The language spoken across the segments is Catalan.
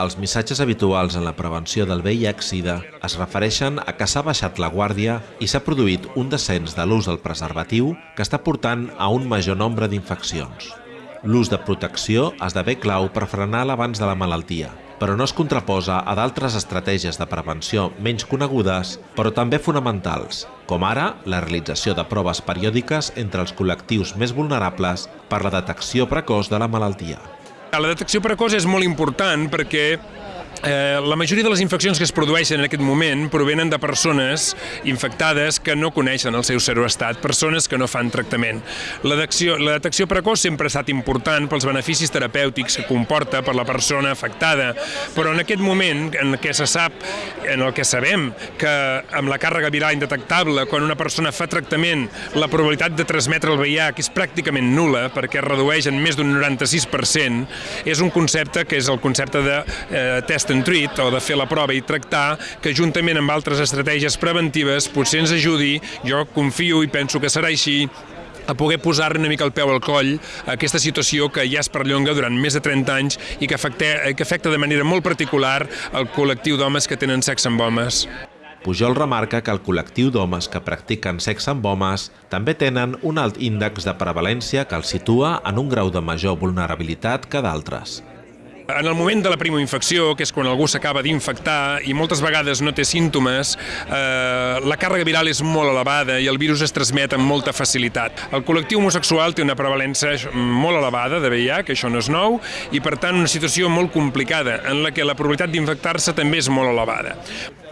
Els missatges habituals en la prevenció del VIH-Sida es refereixen a que s'ha baixat la guàrdia i s'ha produït un descens de l'ús del preservatiu que està portant a un major nombre d'infeccions. L'ús de protecció esdevé clau per frenar l'abans de la malaltia, però no es contraposa a d'altres estratègies de prevenció menys conegudes, però també fonamentals, com ara la realització de proves periòdiques entre els col·lectius més vulnerables per la detecció precoç de la malaltia. La detecció precoç és molt important perquè Eh, la majoria de les infeccions que es produeixen en aquest moment provenen de persones infectades que no coneixen el seu seroestat, persones que no fan tractament. La detecció, la detecció precoç sempre ha estat important pels beneficis terapèutics que comporta per la persona afectada, però en aquest moment en què se sap, en el que sabem que amb la càrrega viral indetectable, quan una persona fa tractament, la probabilitat de transmetre el VIH és pràcticament nula, perquè es redueix en més d'un 96%, és un concepte que és el concepte de eh, test and treat o de fer la prova i tractar, que juntament amb altres estratègies preventives potser ens ajudi, jo confio i penso que serà així, a poder posar una mica el peu al coll a aquesta situació que ja es perllonga durant més de 30 anys i que afecta, que afecta de manera molt particular el col·lectiu d'homes que tenen sexe amb homes. Pujol remarca que el col·lectiu d'homes que practiquen sexe amb homes també tenen un alt índex de prevalència que els situa en un grau de major vulnerabilitat que d'altres. En el moment de la primoinfecció, que és quan algú s'acaba d'infectar i moltes vegades no té símptomes, eh, la càrrega viral és molt elevada i el virus es transmet amb molta facilitat. El col·lectiu homosexual té una prevalència molt elevada de VIH, que això no és nou, i per tant una situació molt complicada en la que la probabilitat d'infectar-se també és molt elevada.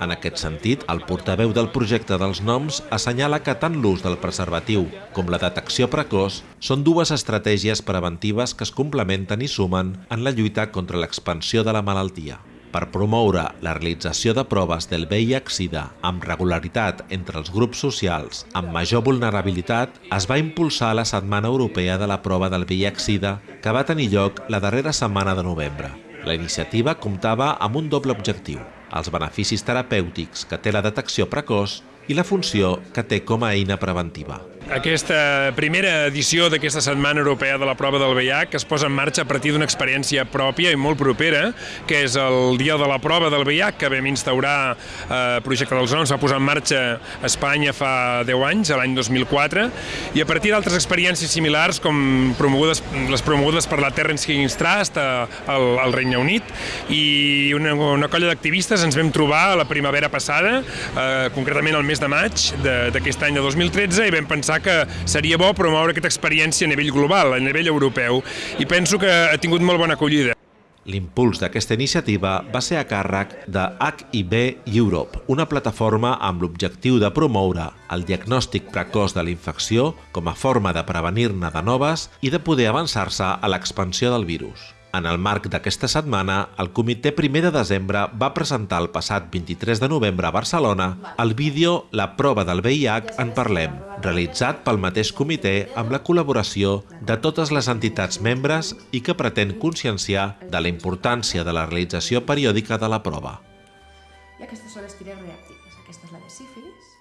En aquest sentit, el portaveu del projecte dels noms assenyala que tant l'ús del preservatiu com la detecció precoç són dues estratègies preventives que es complementen i sumen en la lluita contra l'expansió de la malaltia. Per promoure la realització de proves del VIH-Sida amb regularitat entre els grups socials amb major vulnerabilitat, es va impulsar la Setmana Europea de la Prova del VIH-Sida que va tenir lloc la darrera setmana de novembre. La iniciativa comptava amb un doble objectiu, els beneficis terapèutics que té la detecció precoç i la funció que té com a eina preventiva. Aquesta primera edició d'aquesta Setmana Europea de la Prova del VIH que es posa en marxa a partir d'una experiència pròpia i molt propera, que és el Dia de la Prova del VIH, que vam instaurar eh, Projecte dels Noms, va posar en marxa a Espanya fa 10 anys, l'any 2004, i a partir d'altres experiències similars, com promogudes, les promogudes per la Terrence Higgins Trust al, al Regne Unit, i una, una colla d'activistes ens vam trobar la primavera passada, eh, concretament el mes de maig d'aquest any de 2013, i vam pensar que seria bo promoure aquesta experiència a nivell global, a nivell europeu, i penso que ha tingut molt bona acollida. L'impuls d'aquesta iniciativa va ser a càrrec de HIV Europe, una plataforma amb l'objectiu de promoure el diagnòstic precoç de la infecció com a forma de prevenir-ne de noves i de poder avançar-se a l'expansió del virus. En el marc d'aquesta setmana, el Comitè 1 de Desembre va presentar el passat 23 de novembre a Barcelona el vídeo La prova del VIH en parlem, realitzat pel mateix comitè amb la col·laboració de totes les entitats membres i que pretén conscienciar de la importància de la realització periòdica de la prova. I aquestes són les tires reactives. Aquesta és la de sífilis,